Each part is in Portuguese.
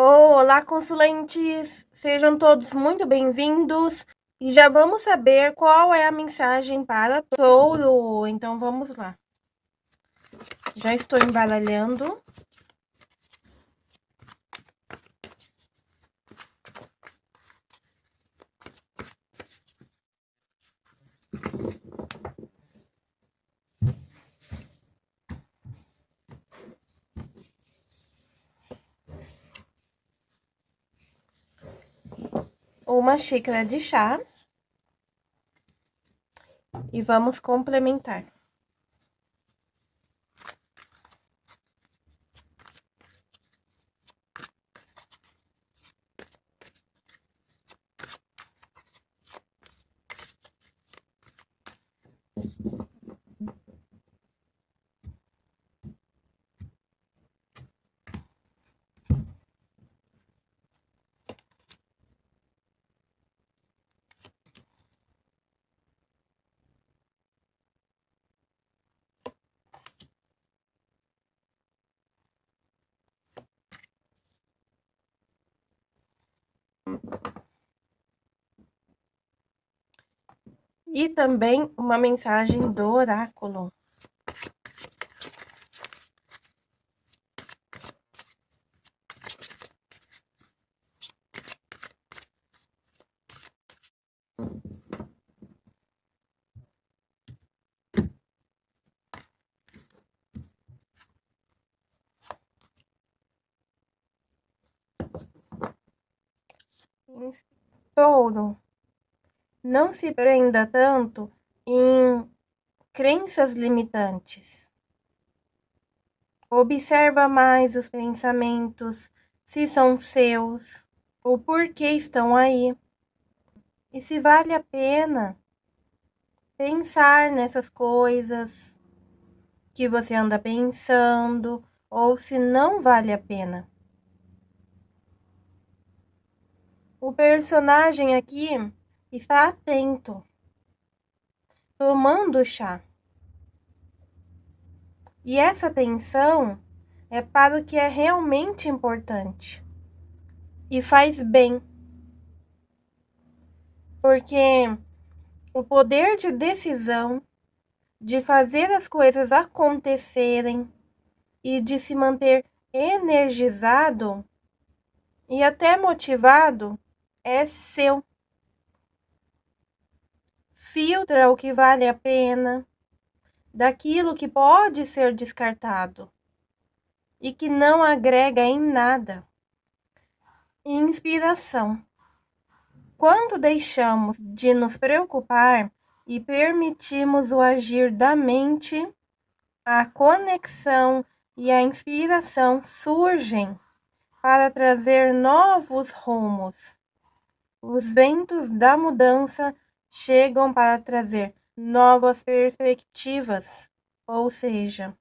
Olá, consulentes! Sejam todos muito bem-vindos e já vamos saber qual é a mensagem para touro. Então, vamos lá. Já estou embaralhando. Uma xícara de chá e vamos complementar. E também uma mensagem do oráculo. Touro, não se prenda tanto em crenças limitantes. Observa mais os pensamentos, se são seus, o porquê estão aí. E se vale a pena pensar nessas coisas que você anda pensando, ou se não vale a pena. O personagem aqui está atento, tomando chá. E essa atenção é para o que é realmente importante e faz bem. Porque o poder de decisão, de fazer as coisas acontecerem e de se manter energizado e até motivado é seu. Filtra o que vale a pena daquilo que pode ser descartado e que não agrega em nada. Inspiração. Quando deixamos de nos preocupar e permitimos o agir da mente, a conexão e a inspiração surgem para trazer novos rumos os ventos da mudança chegam para trazer novas perspectivas, ou seja,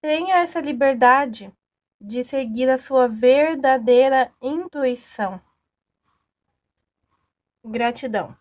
tenha essa liberdade de seguir a sua verdadeira intuição. Gratidão.